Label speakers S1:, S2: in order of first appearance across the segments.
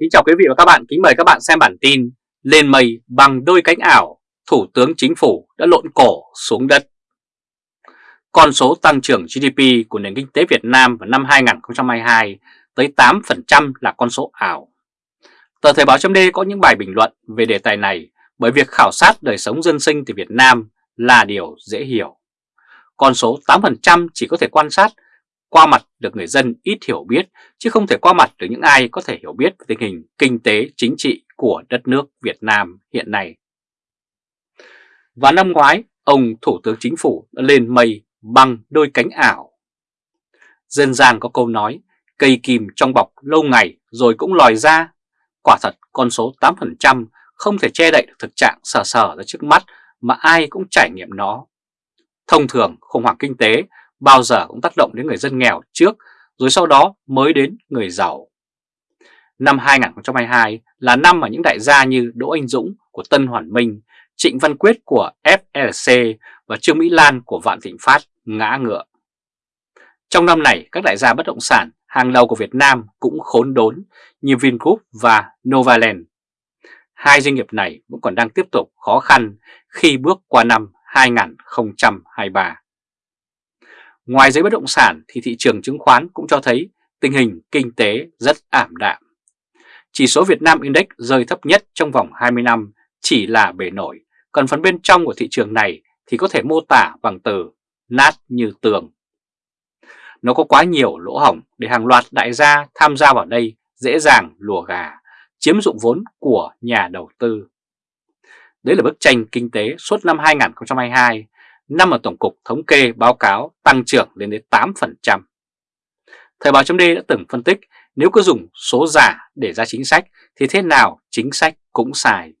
S1: Kính chào quý vị và các bạn, kính mời các bạn xem bản tin Lên mây bằng đôi cánh ảo, Thủ tướng Chính phủ đã lộn cổ xuống đất. Con số tăng trưởng GDP của nền kinh tế Việt Nam vào năm 2022 tới 8% là con số ảo. Tờ Thời báo chấm có những bài bình luận về đề tài này bởi việc khảo sát đời sống dân sinh từ Việt Nam là điều dễ hiểu. Con số 8% chỉ có thể quan sát qua mặt được người dân ít hiểu biết chứ không thể qua mặt được những ai có thể hiểu biết về tình hình kinh tế chính trị của đất nước Việt Nam hiện nay. Và năm ngoái, ông Thủ tướng Chính phủ đã lên mây bằng đôi cánh ảo. Dân gian có câu nói, cây kìm trong bọc lâu ngày rồi cũng lòi ra. Quả thật con số 8% không thể che đậy được thực trạng sờ sờ ra trước mắt mà ai cũng trải nghiệm nó. Thông thường khủng hoảng kinh tế bao giờ cũng tác động đến người dân nghèo trước rồi sau đó mới đến người giàu. Năm 2022 là năm mà những đại gia như Đỗ Anh Dũng của Tân Hoàn Minh, Trịnh Văn Quyết của FLC và Trương Mỹ Lan của Vạn Thịnh Phát ngã ngựa. Trong năm này, các đại gia bất động sản hàng đầu của Việt Nam cũng khốn đốn như Vingroup và Novaland. Hai doanh nghiệp này vẫn còn đang tiếp tục khó khăn khi bước qua năm 2023. Ngoài giấy bất động sản thì thị trường chứng khoán cũng cho thấy tình hình kinh tế rất ảm đạm. Chỉ số Việt Nam Index rơi thấp nhất trong vòng 20 năm chỉ là bề nổi, còn phần bên trong của thị trường này thì có thể mô tả bằng từ nát như tường. Nó có quá nhiều lỗ hỏng để hàng loạt đại gia tham gia vào đây dễ dàng lùa gà, chiếm dụng vốn của nhà đầu tư. Đấy là bức tranh kinh tế suốt năm 2022 năm mà Tổng cục Thống kê báo cáo tăng trưởng lên đến 8%. Thời báo chấm đã từng phân tích nếu cứ dùng số giả để ra chính sách thì thế nào chính sách cũng sai.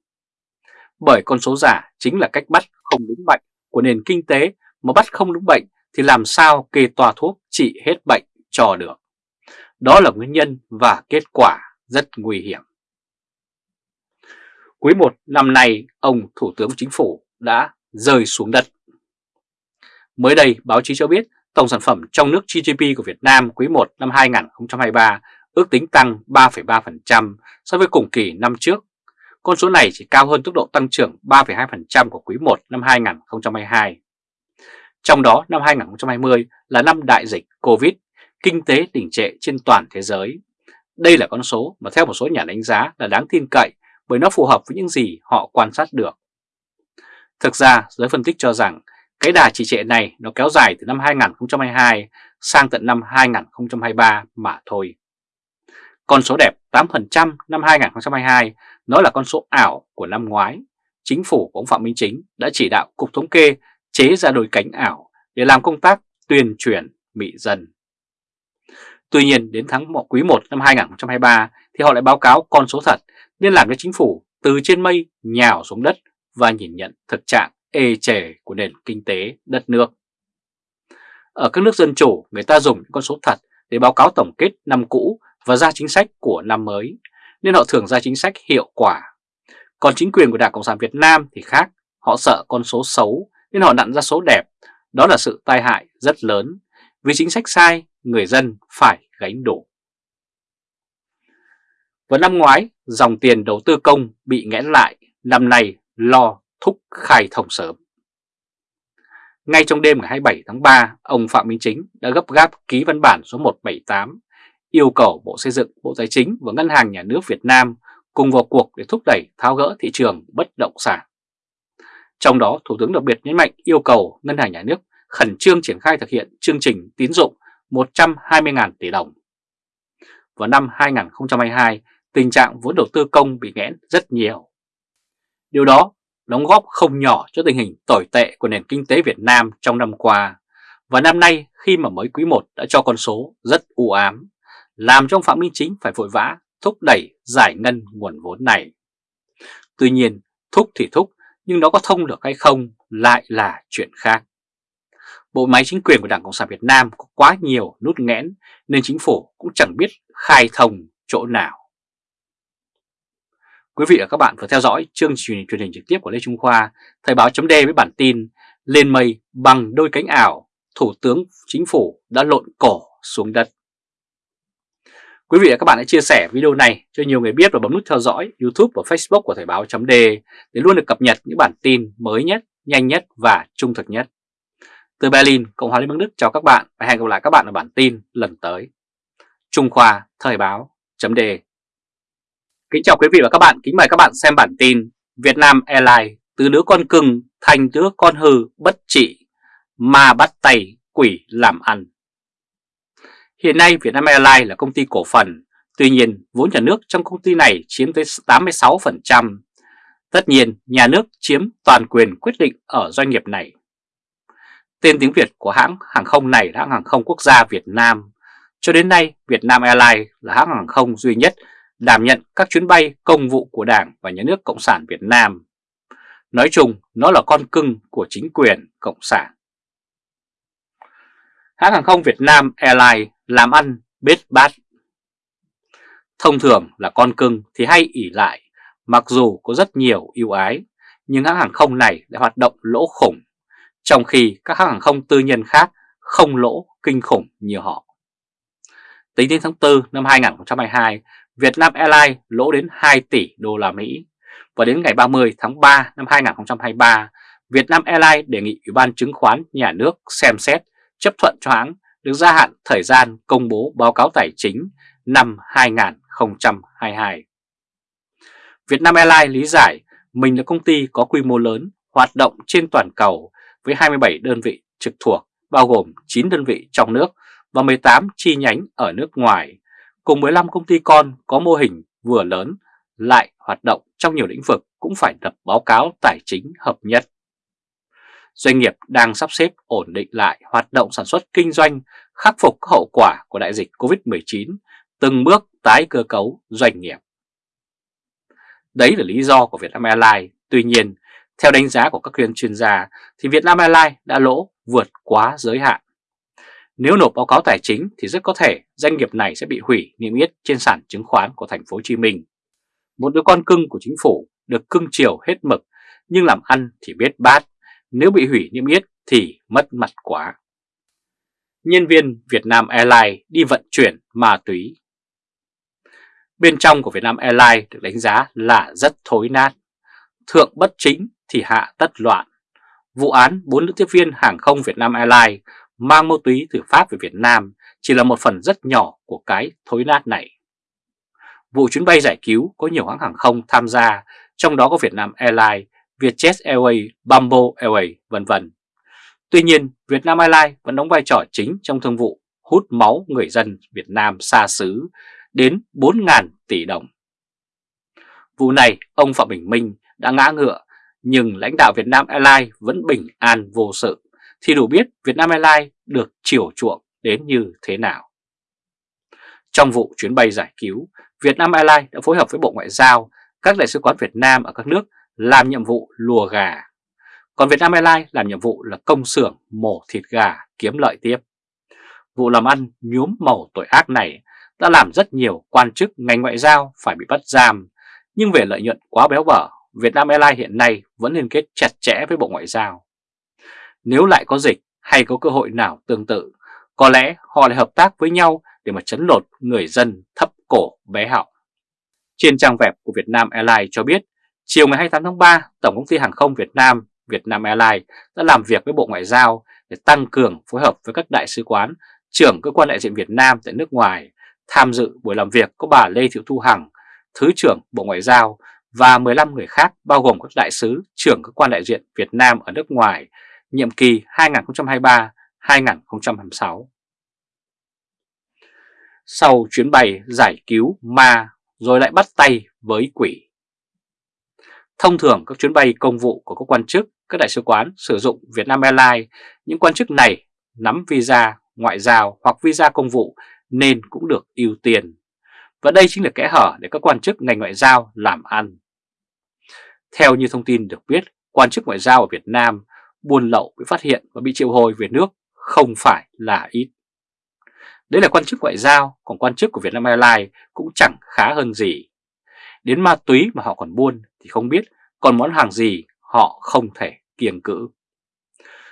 S1: Bởi con số giả chính là cách bắt không đúng bệnh của nền kinh tế mà bắt không đúng bệnh thì làm sao kê toa thuốc trị hết bệnh cho được. Đó là nguyên nhân và kết quả rất nguy hiểm. Quý 1 năm nay, ông Thủ tướng Chính phủ đã rơi xuống đất. Mới đây, báo chí cho biết tổng sản phẩm trong nước GDP của Việt Nam quý 1 năm 2023 ước tính tăng 3,3% so với cùng kỳ năm trước. Con số này chỉ cao hơn tốc độ tăng trưởng 3,2% của quý 1 năm 2022. Trong đó năm 2020 là năm đại dịch Covid, kinh tế đỉnh trệ trên toàn thế giới. Đây là con số mà theo một số nhà đánh giá là đáng tin cậy bởi nó phù hợp với những gì họ quan sát được. Thực ra, giới phân tích cho rằng cái đà trì trệ này nó kéo dài từ năm 2022 sang tận năm 2023 mà thôi. Con số đẹp 8% năm 2022 nó là con số ảo của năm ngoái. Chính phủ của ông Phạm Minh Chính đã chỉ đạo Cục Thống kê chế ra đôi cánh ảo để làm công tác tuyên truyền mị dân. Tuy nhiên, đến tháng 1 quý 1 năm 2023 thì họ lại báo cáo con số thật nên làm cho chính phủ, từ trên mây nhào xuống đất và nhìn nhận thực trạng ê chề của nền kinh tế đất nước. Ở các nước dân chủ, người ta dùng những con số thật để báo cáo tổng kết năm cũ và ra chính sách của năm mới, nên họ thường ra chính sách hiệu quả. Còn chính quyền của Đảng Cộng sản Việt Nam thì khác, họ sợ con số xấu nên họ nặn ra số đẹp. Đó là sự tai hại rất lớn, vì chính sách sai, người dân phải gánh đủ. Vào năm ngoái, dòng tiền đầu tư công bị nghẽn lại, năm nay lo thúc khai thông sớm. Ngay trong đêm ngày 27 tháng 3, ông Phạm Minh Chính đã gấp gáp ký văn bản số 178 yêu cầu Bộ Xây dựng, Bộ Tài chính và Ngân hàng Nhà nước Việt Nam cùng vào cuộc để thúc đẩy tháo gỡ thị trường bất động sản. Trong đó, Thủ tướng đặc biệt nhấn mạnh yêu cầu Ngân hàng Nhà nước khẩn trương triển khai thực hiện chương trình tín dụng 120.000 tỷ đồng. Vào năm 2022, tình trạng vốn đầu tư công bị nghẽn rất nhiều. Điều đó đóng góp không nhỏ cho tình hình tồi tệ của nền kinh tế Việt Nam trong năm qua. Và năm nay khi mà mới quý 1 đã cho con số rất u ám, làm cho ông Phạm Minh Chính phải vội vã thúc đẩy giải ngân nguồn vốn này. Tuy nhiên, thúc thì thúc, nhưng nó có thông được hay không lại là chuyện khác. Bộ máy chính quyền của Đảng Cộng sản Việt Nam có quá nhiều nút nghẽn nên chính phủ cũng chẳng biết khai thông chỗ nào. Quý vị và các bạn vừa theo dõi chương trình truyền hình trực tiếp của Lê Trung Khoa, Thời báo chấm với bản tin Lên mây bằng đôi cánh ảo, Thủ tướng Chính phủ đã lộn cổ xuống đất. Quý vị và các bạn hãy chia sẻ video này cho nhiều người biết và bấm nút theo dõi YouTube và Facebook của Thời báo chấm để luôn được cập nhật những bản tin mới nhất, nhanh nhất và trung thực nhất. Từ Berlin, Cộng hòa Liên bang Đức chào các bạn và hẹn gặp lại các bạn ở bản tin lần tới. Trung Khoa Thời báo chấm Kính chào quý vị và các bạn, kính mời các bạn xem bản tin Việt Nam Airlines từ đứa con cưng thành đứa con hư bất trị mà bắt tay quỷ làm ăn. Hiện nay Vietnam Airlines là công ty cổ phần, tuy nhiên vốn nhà nước trong công ty này chiếm tới 86%. Tất nhiên nhà nước chiếm toàn quyền quyết định ở doanh nghiệp này. Tên tiếng Việt của hãng hàng không này là hãng hàng không quốc gia Việt Nam. Cho đến nay Vietnam Airlines là hãng hàng không duy nhất đảm nhận các chuyến bay công vụ của Đảng và Nhà nước Cộng sản Việt Nam. Nói chung, nó là con cưng của chính quyền Cộng sản. Hãng hàng không Việt Nam Airlines làm ăn bết bát. Thông thường là con cưng thì hay ỉ lại, mặc dù có rất nhiều ưu ái, nhưng hãng hàng không này đã hoạt động lỗ khủng, trong khi các hãng hàng không tư nhân khác không lỗ kinh khủng như họ. Tính đến tháng 4 năm 2022, Vietnam Airlines lỗ đến 2 tỷ đô la Mỹ và đến ngày 30 tháng 3 năm 2023, Vietnam Airlines đề nghị Ủy ban chứng khoán nhà nước xem xét chấp thuận cho hãng được gia hạn thời gian công bố báo cáo tài chính năm 2022. Vietnam Airlines lý giải mình là công ty có quy mô lớn, hoạt động trên toàn cầu với 27 đơn vị trực thuộc, bao gồm 9 đơn vị trong nước và 18 chi nhánh ở nước ngoài, cùng 15 công ty con có mô hình vừa lớn lại hoạt động trong nhiều lĩnh vực cũng phải lập báo cáo tài chính hợp nhất doanh nghiệp đang sắp xếp ổn định lại hoạt động sản xuất kinh doanh, khắc phục các hậu quả của đại dịch Covid-19, từng bước tái cơ cấu doanh nghiệp. Đấy là lý do của Vietnam Airlines. Tuy nhiên, theo đánh giá của các chuyên chuyên gia thì Vietnam Airlines đã lỗ vượt quá giới hạn. Nếu nộp báo cáo tài chính thì rất có thể doanh nghiệp này sẽ bị hủy niêm yết trên sàn chứng khoán của thành phố Hồ Chí Minh. Một đứa con cưng của chính phủ được cưng chiều hết mực, nhưng làm ăn thì biết bát, nếu bị hủy niêm yết thì mất mặt quá. Nhân viên Vietnam Airlines đi vận chuyển ma túy Bên trong của Vietnam Airlines được đánh giá là rất thối nát. Thượng bất chính thì hạ tất loạn. Vụ án bốn nữ tiếp viên hàng không Vietnam Airlines mang ma túy từ Pháp về Việt Nam chỉ là một phần rất nhỏ của cái thối nát này. Vụ chuyến bay giải cứu có nhiều hãng hàng không tham gia, trong đó có Vietnam Airlines Vietjet Airways, Bamboo Airways, vân vân. Tuy nhiên, Vietnam Airlines vẫn đóng vai trò chính trong thương vụ hút máu người dân Việt Nam xa xứ đến 4.000 tỷ đồng. Vụ này, ông Phạm Bình Minh đã ngã ngựa, nhưng lãnh đạo Vietnam Airlines vẫn bình an vô sự, thì đủ biết Vietnam Airlines được chiều chuộng đến như thế nào. Trong vụ chuyến bay giải cứu, Vietnam Airlines đã phối hợp với Bộ Ngoại giao, các đại sứ quán Việt Nam ở các nước làm nhiệm vụ lùa gà. Còn Vietnam Airlines làm nhiệm vụ là công xưởng mổ thịt gà kiếm lợi tiếp. Vụ làm ăn nhuốm màu tội ác này đã làm rất nhiều quan chức ngành ngoại giao phải bị bắt giam, nhưng về lợi nhuận quá béo bở, Vietnam Airlines hiện nay vẫn liên kết chặt chẽ với Bộ Ngoại giao. Nếu lại có dịch hay có cơ hội nào tương tự, có lẽ họ lại hợp tác với nhau để mà chấn lột người dân thấp cổ bé họng. Trên trang web của Vietnam Airlines cho biết Chiều ngày 28 tháng 3, Tổng công ty Hàng không Việt Nam, Vietnam Airlines đã làm việc với Bộ Ngoại giao để tăng cường phối hợp với các đại sứ quán, trưởng cơ quan đại diện Việt Nam tại nước ngoài. Tham dự buổi làm việc có bà Lê Thị Thu Hằng, Thứ trưởng Bộ Ngoại giao và 15 người khác bao gồm các đại sứ, trưởng cơ quan đại diện Việt Nam ở nước ngoài, nhiệm kỳ 2023-2026. Sau chuyến bay giải cứu ma rồi lại bắt tay với quỷ. Thông thường các chuyến bay công vụ của các quan chức, các đại sứ quán sử dụng Vietnam Airlines, những quan chức này nắm visa ngoại giao hoặc visa công vụ nên cũng được ưu tiên. Và đây chính là kẽ hở để các quan chức ngành ngoại giao làm ăn. Theo như thông tin được biết, quan chức ngoại giao ở Việt Nam buôn lậu bị phát hiện và bị triệu hồi về nước không phải là ít. Đấy là quan chức ngoại giao, còn quan chức của Vietnam Airlines cũng chẳng khá hơn gì. Đến ma túy mà họ còn buôn thì không biết còn món hàng gì họ không thể kiêng cữ.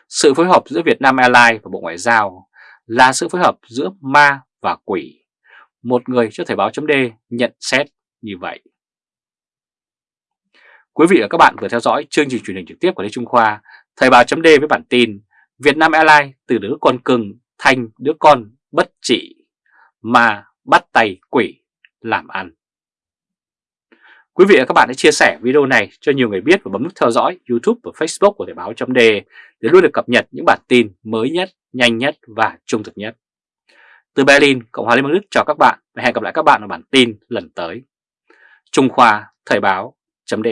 S1: Sự phối hợp giữa Vietnam Airlines và Bộ Ngoại giao là sự phối hợp giữa ma và quỷ. một người cho Thời báo chấm nhận xét như vậy. Quý vị và các bạn vừa theo dõi chương trình truyền hình trực tiếp của Lê Trung Khoa, Thời báo chấm với bản tin Việt Nam Airlines từ đứa con cưng thành đứa con bất trị mà bắt tay quỷ làm ăn. Quý vị và các bạn hãy chia sẻ video này cho nhiều người biết và bấm nút theo dõi YouTube và Facebook của Thời báo chấm để luôn được cập nhật những bản tin mới nhất, nhanh nhất và trung thực nhất. Từ Berlin, Cộng hòa Liên bang Đức chào các bạn và hẹn gặp lại các bạn ở bản tin lần tới. Trung Khoa Thời báo chấm